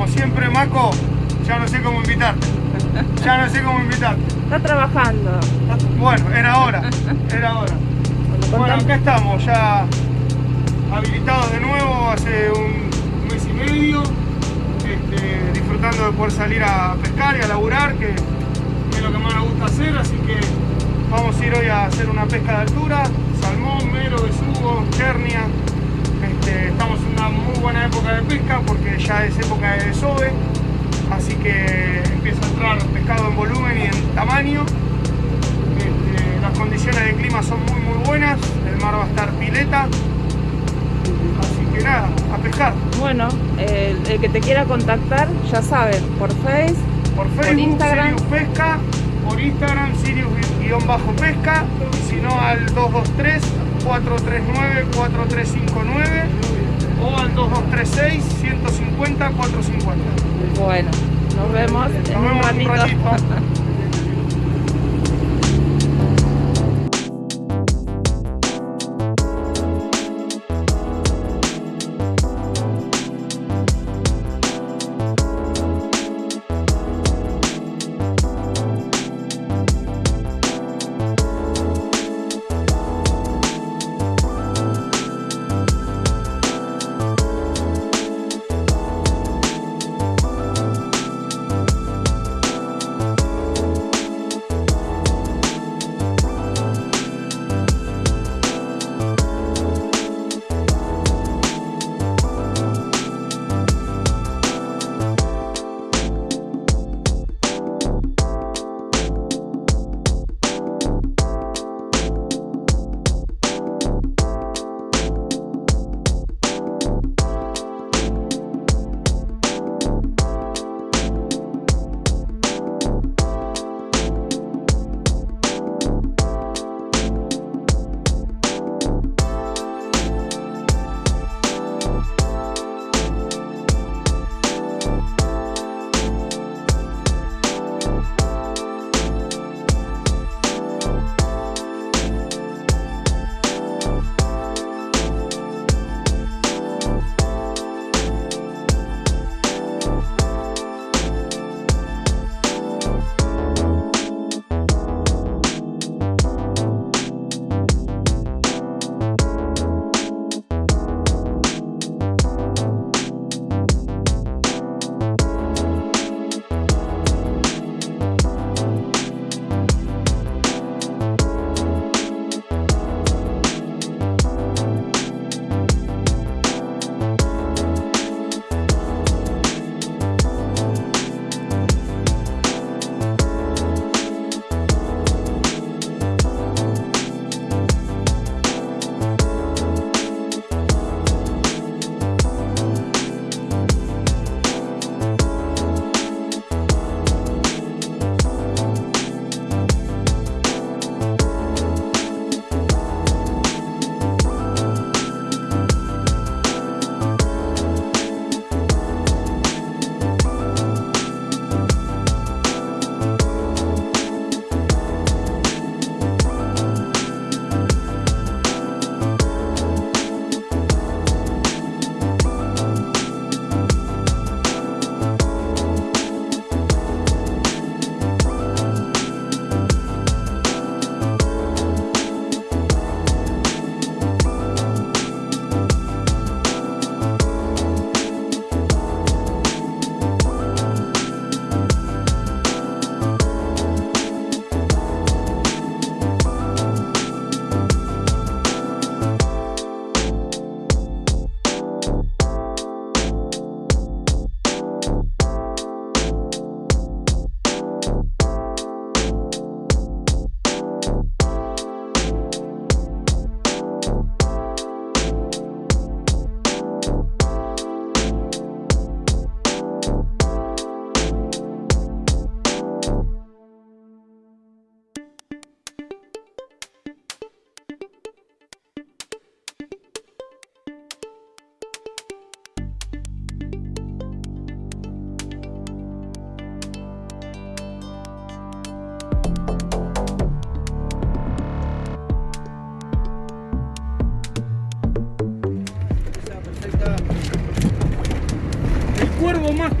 Como siempre, Maco, ya no sé cómo invitarte. Ya no sé cómo invitarte. Está trabajando. Bueno, era hora. Era hora. Bueno, acá estamos, ya habilitados de nuevo hace un mes y medio. este, disfrutando de poder salir a pescar y a laburar, que es lo que más nos gusta hacer. Así que vamos a ir hoy a hacer una pesca de altura: salmón, mero, besugo, chernia. Este, estamos en una muy buena época de pesca porque ya es época de desove, así que empieza a entrar pescado en volumen y en tamaño. Este, las condiciones de clima son muy muy buenas, el mar va a estar pileta, así que nada, a pescar. Bueno, el, el que te quiera contactar, ya saben, por Face, Por Facebook, Instagram. Sirius Pesca, por Instagram, Sirius-Pesca, y si no al 223 439 4359 o al 2236 150 450. bueno, nos vemos en Nos un vemos en un ratito. ratito.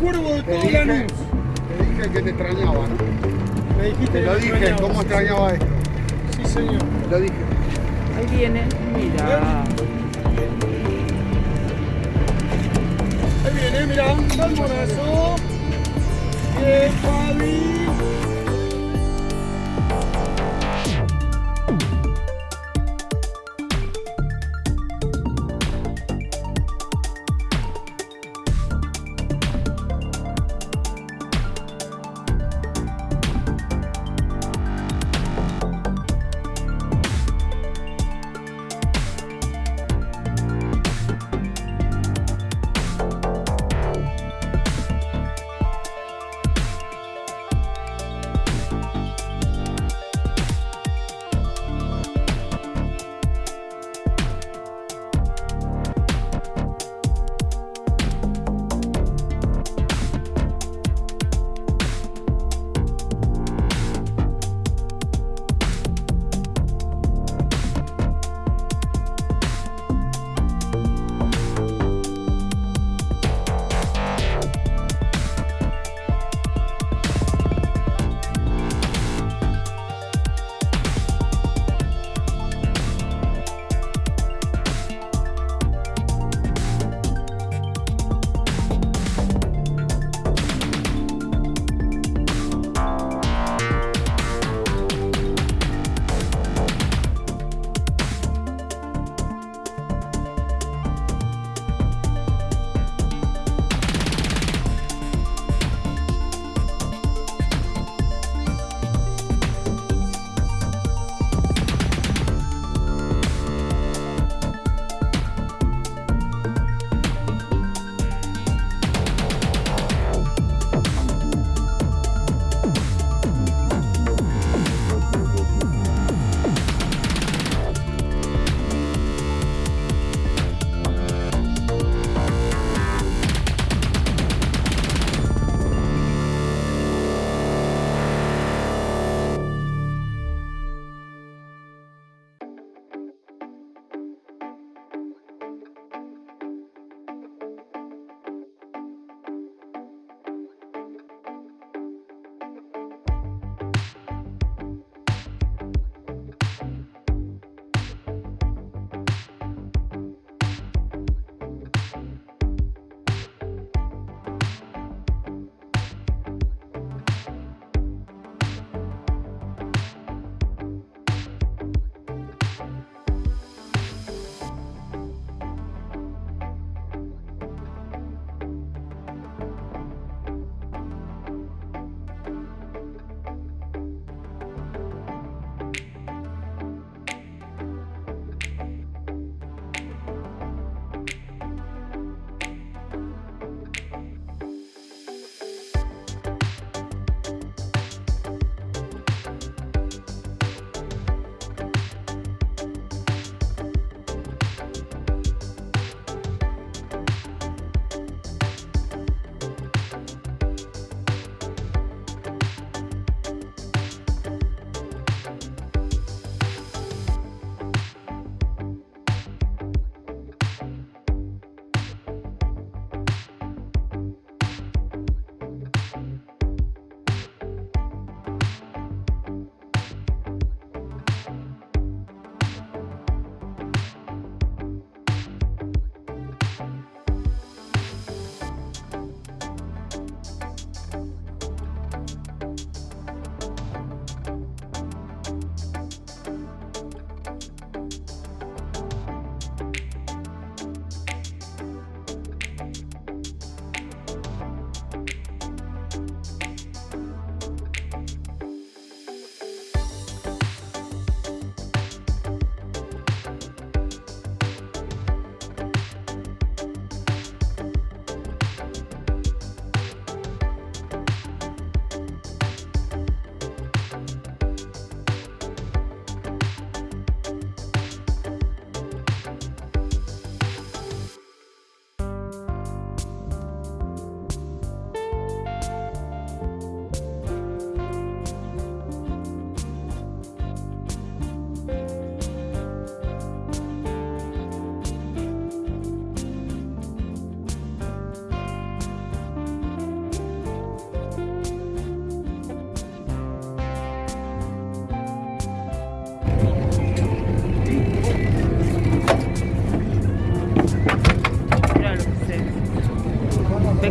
cuervo de todo dije, Lanús. te dije que te extrañaba, ¿no? Me dijiste Te que lo dije, extrañabas. cómo extrañaba esto. Sí, señor. Te lo dije. Ahí viene, mira. Ahí viene, mirá, salmonazo. Bien, Fabi.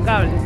Impecable.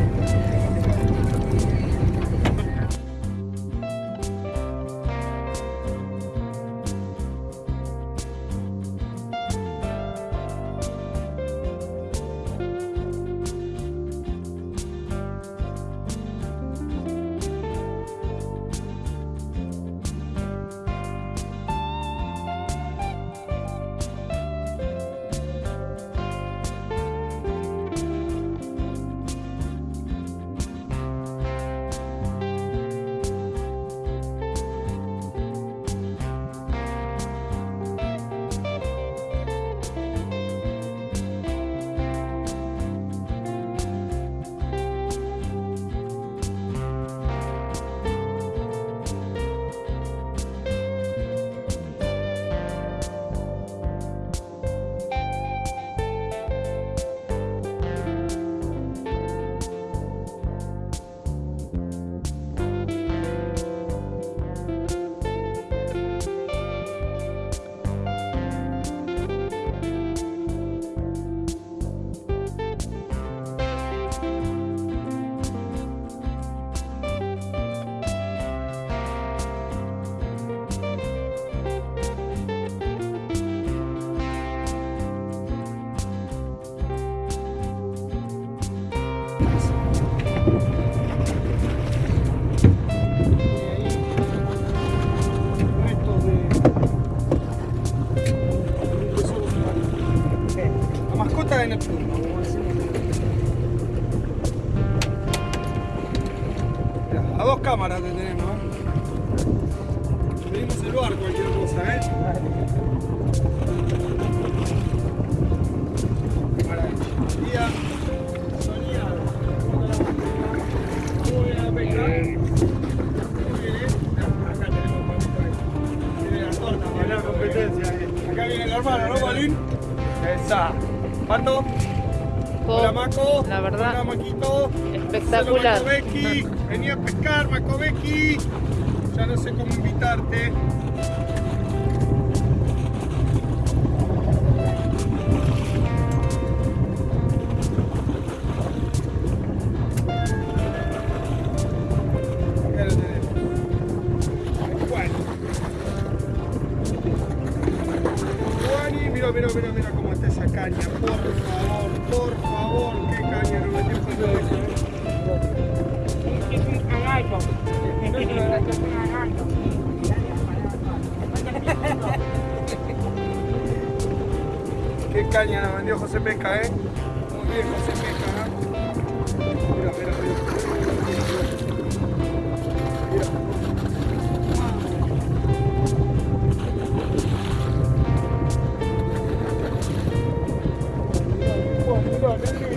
A a dos cámaras te tenemos, ¿eh? Pedimos el bar cualquier cosa, ¿eh? Maravilla. Día soleado. Muy bien la pesca. Muy bien, ¿eh? Acá para viene el hermano, ¿no, Balín? Esa. Pato. Hola, Maco. La verdad, Hola, Maquito. espectacular. Hola, Macovecchi. Vení a pescar, Macovecchi. Ya no sé cómo invitarte. Por favor, por favor, caña nos metió José Luis, ¿eh? Es un. No es Es un cagallo. Qué caña nos vendió José Pesca, ¿eh? Muy bien, José Pesca, Mira,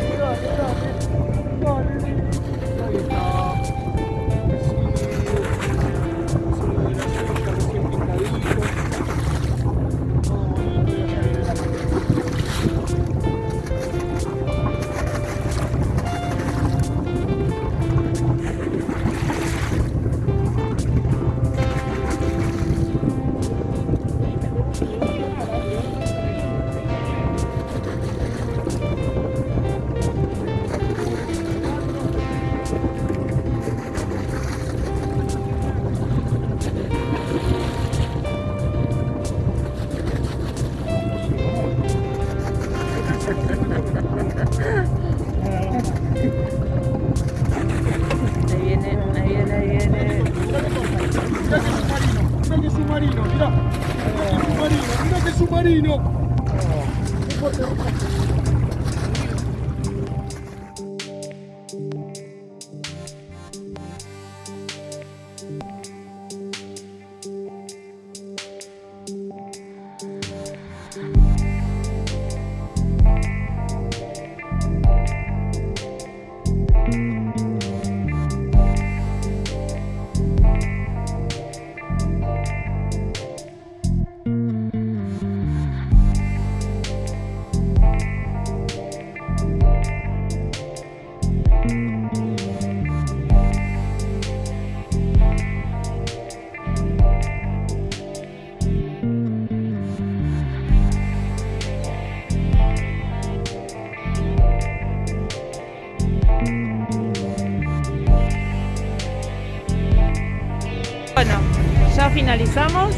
finalizamos.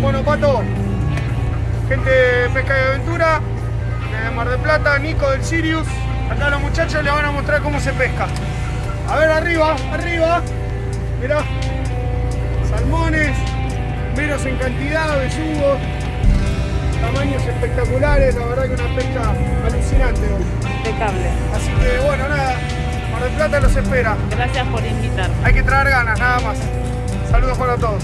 Bueno, Pato, gente de Pesca y Aventura, de Mar del Plata, Nico del Sirius. Acá los muchachos les van a mostrar cómo se pesca. A ver, arriba, arriba. Mirá, salmones, menos en cantidad, besugos, tamaños espectaculares. La verdad que una pesca alucinante hoy. Impecable. Así que bueno, nada, Mar del Plata los espera. Gracias por invitar. Hay que traer ganas, nada más. Saludos para todos.